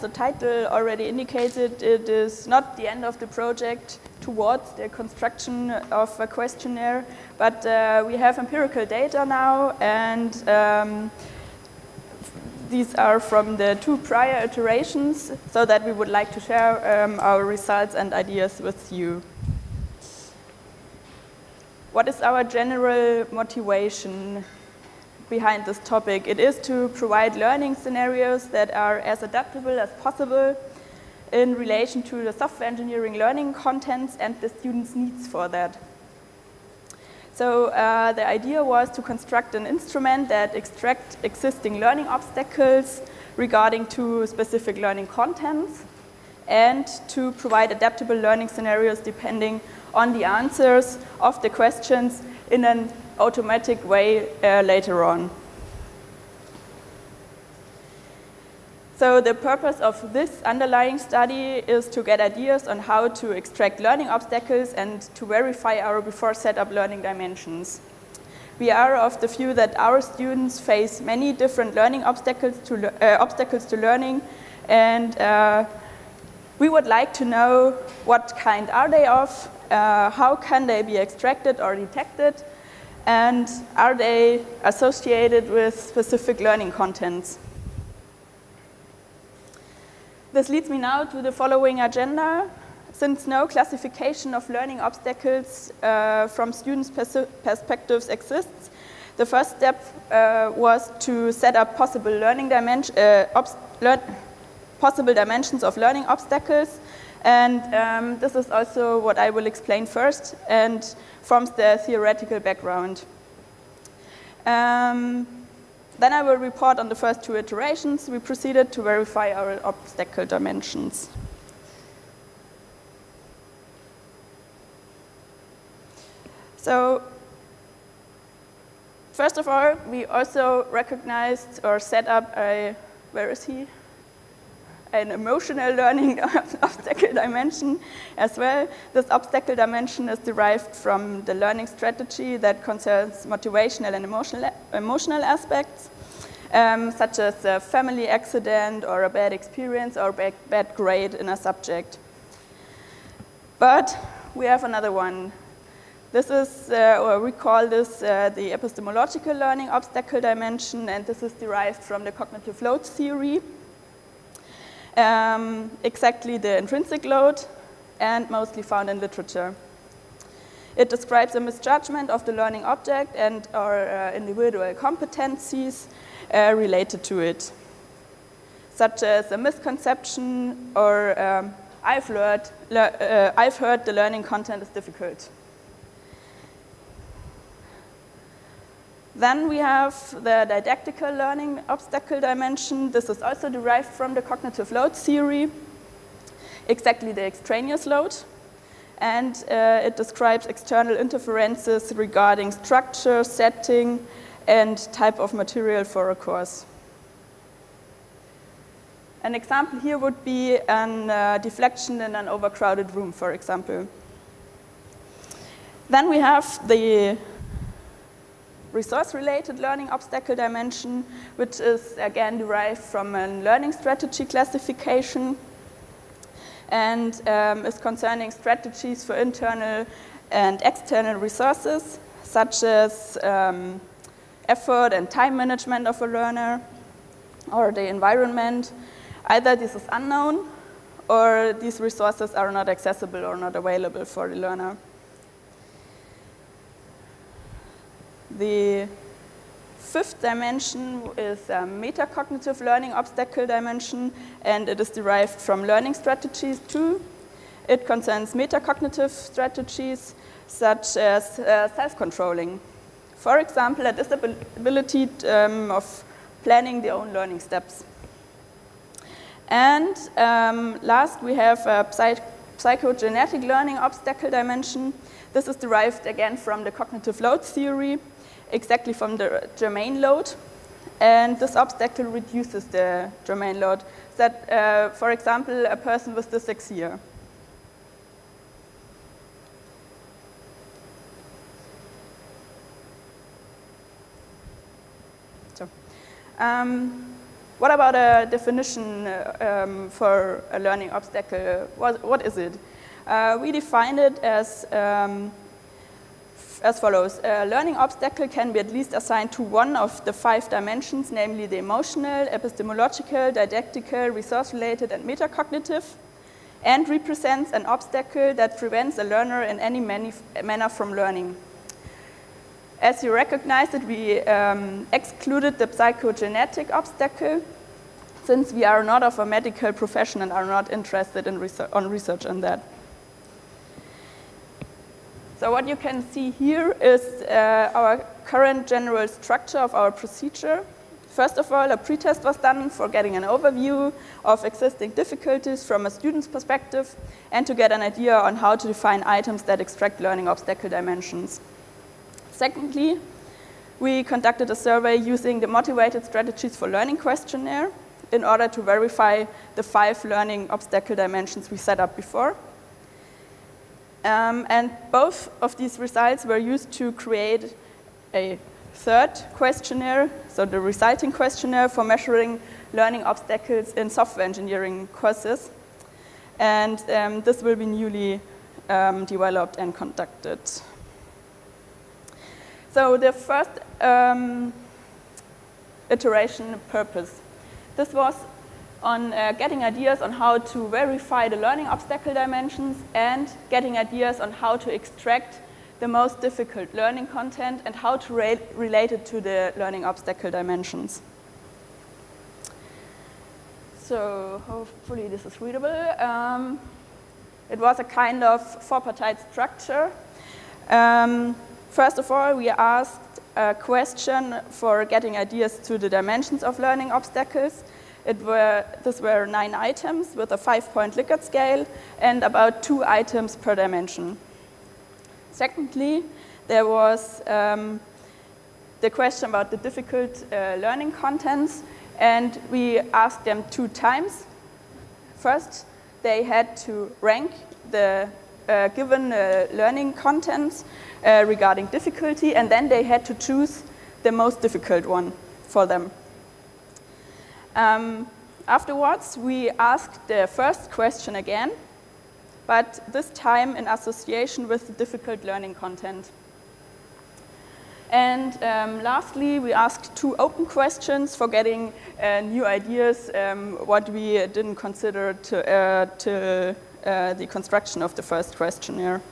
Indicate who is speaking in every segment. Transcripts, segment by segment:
Speaker 1: the title already indicated, it is not the end of the project towards the construction of a questionnaire, but uh, we have empirical data now and um, these are from the two prior iterations so that we would like to share um, our results and ideas with you. What is our general motivation behind this topic? It is to provide learning scenarios that are as adaptable as possible in relation to the software engineering learning contents and the students' needs for that. So uh, the idea was to construct an instrument that extract existing learning obstacles regarding to specific learning contents and to provide adaptable learning scenarios depending on the answers of the questions in an automatic way uh, later on. So the purpose of this underlying study is to get ideas on how to extract learning obstacles and to verify our before set up learning dimensions. We are of the view that our students face many different learning obstacles to, uh, obstacles to learning and uh, we would like to know what kind are they of, uh, how can they be extracted or detected, and are they associated with specific learning contents. This leads me now to the following agenda. Since no classification of learning obstacles uh, from students' pers perspectives exists, the first step uh, was to set up possible learning dimension, uh, possible dimensions of learning obstacles and um, this is also what I will explain first and forms the theoretical background. Um, then I will report on the first two iterations. We proceeded to verify our obstacle dimensions. So first of all, we also recognized or set up a, where is he? An emotional learning obstacle dimension as well. This obstacle dimension is derived from the learning strategy that concerns motivational and emotional, emotional aspects, um, such as a family accident or a bad experience or bad, bad grade in a subject. But we have another one. This is, uh, or we call this uh, the epistemological learning obstacle dimension, and this is derived from the cognitive load theory um, exactly the intrinsic load and mostly found in literature. It describes a misjudgment of the learning object and our uh, individual competencies uh, related to it, such as a misconception or um, I've, learned, uh, I've heard the learning content is difficult. Then we have the didactical learning obstacle dimension. This is also derived from the cognitive load theory, exactly the extraneous load. And uh, it describes external interferences regarding structure, setting, and type of material for a course. An example here would be a uh, deflection in an overcrowded room, for example. Then we have the resource-related learning obstacle dimension, which is again derived from a learning strategy classification and um, is concerning strategies for internal and external resources, such as um, effort and time management of a learner or the environment. Either this is unknown or these resources are not accessible or not available for the learner. The fifth dimension is a metacognitive learning obstacle dimension, and it is derived from learning strategies too. It concerns metacognitive strategies such as uh, self-controlling. For example, a disability um, of planning their own learning steps. And um, last, we have a psych psychogenetic learning obstacle dimension. This is derived again from the cognitive load theory exactly from the germane load. And this obstacle reduces the germane load. That, uh, for example, a person with dyslexia. So, um, what about a definition uh, um, for a learning obstacle? What, what is it? Uh, we define it as, um, as follows. A learning obstacle can be at least assigned to one of the five dimensions, namely the emotional, epistemological, didactical, resource-related, and metacognitive, and represents an obstacle that prevents a learner in any manner from learning. As you recognized it, we um, excluded the psychogenetic obstacle since we are not of a medical profession and are not interested in research, on research on that. So what you can see here is uh, our current general structure of our procedure. First of all, a pretest was done for getting an overview of existing difficulties from a student's perspective and to get an idea on how to define items that extract learning obstacle dimensions. Secondly, we conducted a survey using the Motivated Strategies for Learning questionnaire in order to verify the five learning obstacle dimensions we set up before. Um, and both of these results were used to create a third questionnaire, so the resulting questionnaire for measuring learning obstacles in software engineering courses. And um, this will be newly um, developed and conducted. So the first um, iteration purpose. This was on uh, getting ideas on how to verify the learning obstacle dimensions and getting ideas on how to extract the most difficult learning content and how to re relate it to the learning obstacle dimensions. So hopefully this is readable. Um, it was a kind of four-partite structure. Um, First of all, we asked a question for getting ideas to the dimensions of learning obstacles. It were, these were nine items with a five-point Likert scale and about two items per dimension. Secondly, there was um, the question about the difficult uh, learning contents, and we asked them two times. First, they had to rank the uh, given uh, learning contents uh, regarding difficulty, and then they had to choose the most difficult one for them. Um, afterwards, we asked the first question again, but this time in association with difficult learning content. And um, lastly, we asked two open questions for getting uh, new ideas, um, what we didn't consider to, uh, to uh, the construction of the first questionnaire.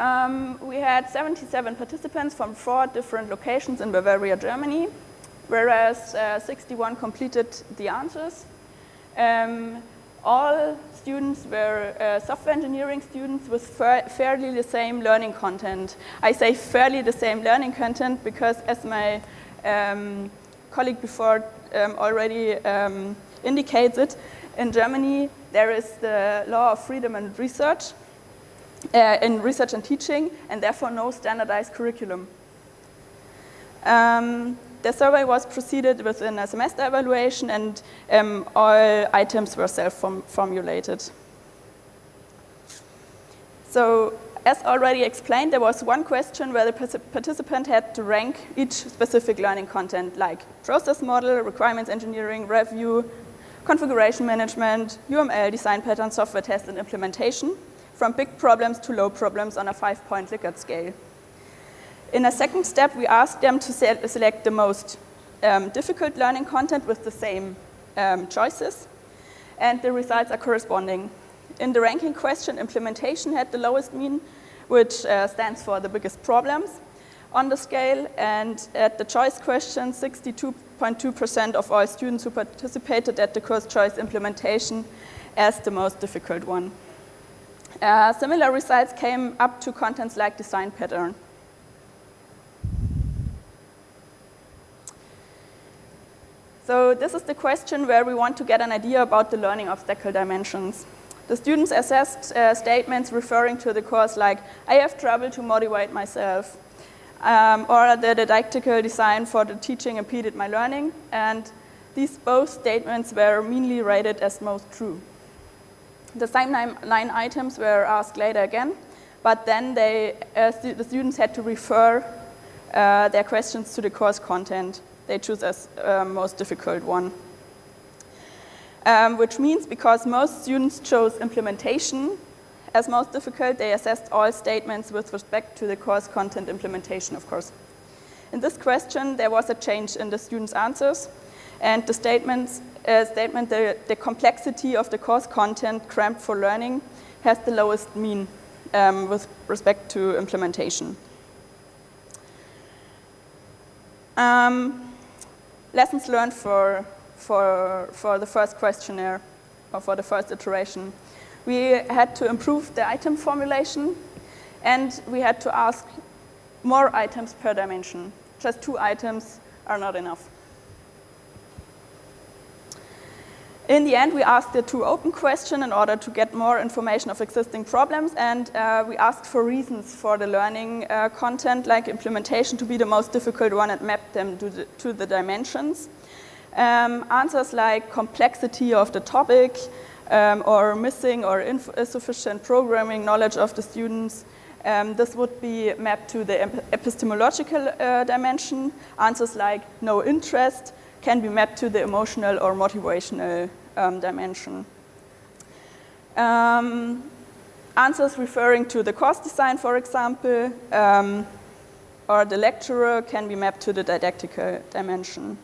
Speaker 1: Um, we had 77 participants from four different locations in Bavaria, Germany, whereas uh, 61 completed the answers. Um, all students were uh, software engineering students with fa fairly the same learning content. I say fairly the same learning content because as my um, colleague before um, already um, indicates it, in Germany there is the law of freedom and research, uh, in research and teaching, and therefore no standardized curriculum. Um, the survey was preceded within a semester evaluation and um, all items were self-formulated. So as already explained, there was one question where the participant had to rank each specific learning content like process model, requirements engineering, review, configuration management, UML, design pattern, software test and implementation from big problems to low problems on a five-point Likert scale. In a second step, we asked them to se select the most um, difficult learning content with the same um, choices, and the results are corresponding. In the ranking question, implementation had the lowest mean, which uh, stands for the biggest problems on the scale, and at the choice question, 62.2% of all students who participated at the course choice implementation as the most difficult one. Uh, similar results came up to contents like design pattern. So this is the question where we want to get an idea about the learning of obstacle dimensions. The students assessed uh, statements referring to the course like, I have trouble to motivate myself, um, or the didactical design for the teaching impeded my learning, and these both statements were meanly rated as most true. The same nine, nine items were asked later again, but then they, uh, stu the students had to refer uh, their questions to the course content. They choose as uh, most difficult one. Um, which means because most students chose implementation as most difficult, they assessed all statements with respect to the course content implementation, of course. In this question, there was a change in the students' answers, and the statements, uh, statement, the, the complexity of the course content cramped for learning has the lowest mean um, with respect to implementation. Um, lessons learned for, for, for the first questionnaire or for the first iteration. We had to improve the item formulation and we had to ask more items per dimension. Just two items are not enough. In the end, we asked the two open question in order to get more information of existing problems, and uh, we asked for reasons for the learning uh, content, like implementation, to be the most difficult one and map them to the, to the dimensions. Um, answers like complexity of the topic, um, or missing or insufficient programming knowledge of the students, um, this would be mapped to the epistemological uh, dimension. Answers like no interest can be mapped to the emotional or motivational um, dimension. Um, answers referring to the course design, for example, um, or the lecturer can be mapped to the didactical dimension.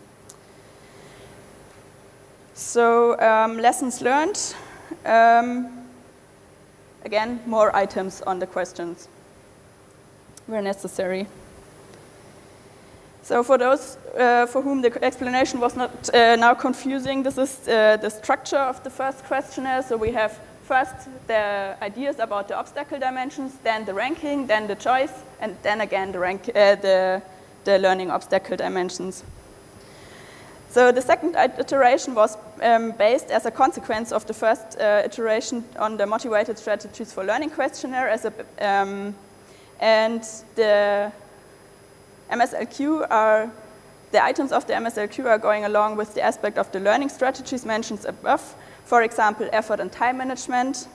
Speaker 1: So um, lessons learned. Um, again, more items on the questions where necessary. So for those uh, for whom the explanation was not uh, now confusing, this is uh, the structure of the first questionnaire. So we have first the ideas about the obstacle dimensions, then the ranking, then the choice, and then again the, rank, uh, the, the learning obstacle dimensions. So the second iteration was um, based as a consequence of the first uh, iteration on the motivated strategies for learning questionnaire as a, um, and the MSLQ are, the items of the MSLQ are going along with the aspect of the learning strategies mentioned above, for example, effort and time management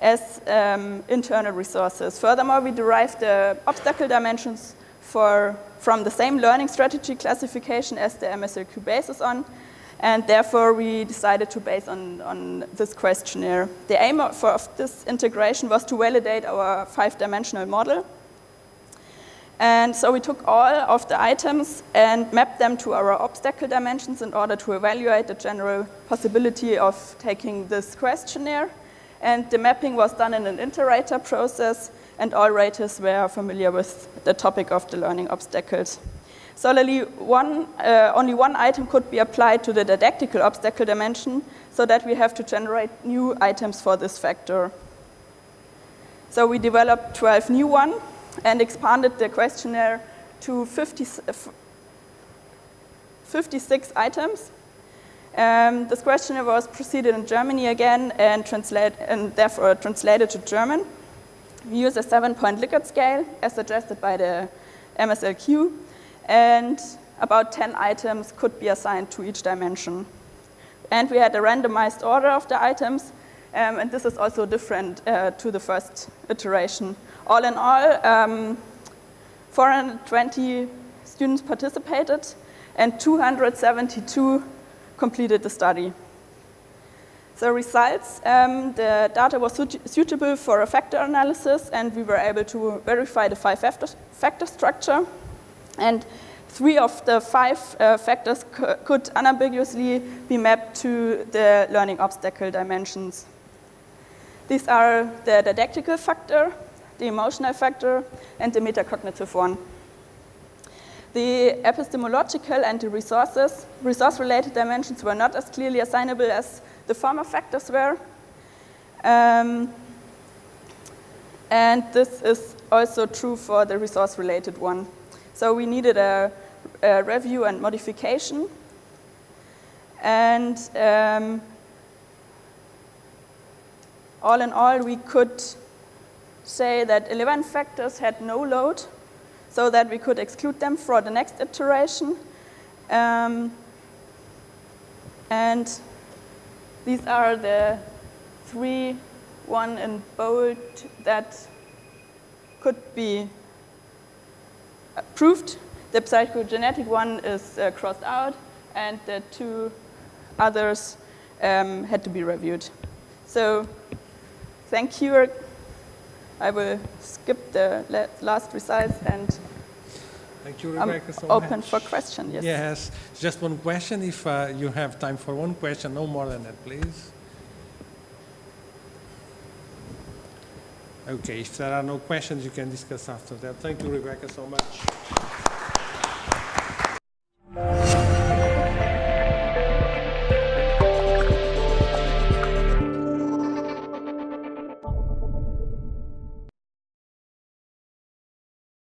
Speaker 1: as um, internal resources. Furthermore, we derived the obstacle dimensions for, from the same learning strategy classification as the MSLQ bases on, and therefore we decided to base on, on this questionnaire. The aim of, of this integration was to validate our five-dimensional model and so we took all of the items and mapped them to our obstacle dimensions in order to evaluate the general possibility of taking this questionnaire. And the mapping was done in an inter-rater process, and all raters were familiar with the topic of the learning obstacles. Solely one, uh, only one item could be applied to the didactical obstacle dimension, so that we have to generate new items for this factor. So we developed 12 new ones, and expanded the questionnaire to 50, 56 items. Um, this questionnaire was preceded in Germany again and, translate, and therefore translated to German. We use a seven-point Likert scale as suggested by the MSLQ, and about 10 items could be assigned to each dimension. And we had a randomized order of the items, um, and this is also different uh, to the first iteration all in all, um, 420 students participated and 272 completed the study. The results, um, the data was suitable for a factor analysis and we were able to verify the five factor structure. And three of the five uh, factors could unambiguously be mapped to the learning obstacle dimensions. These are the didactical factor, the emotional factor, and the metacognitive one. The epistemological and the resources, resource-related dimensions were not as clearly assignable as the former factors were. Um, and this is also true for the resource-related one. So we needed a, a review and modification. And um, all in all, we could say that 11 factors had no load so that we could exclude them for the next iteration. Um, and these are the three, one in bold, that could be proved. the psychogenetic one is uh, crossed out, and the two others um, had to be reviewed. So thank you. I will skip the last results and
Speaker 2: Thank you, Rebecca, so
Speaker 1: open
Speaker 2: much.
Speaker 1: for questions. Yes.
Speaker 2: Yes, just one question, if uh, you have time for one question, no more than that, please. Okay, if there are no questions, you can discuss after that. Thank you, Rebecca, so much.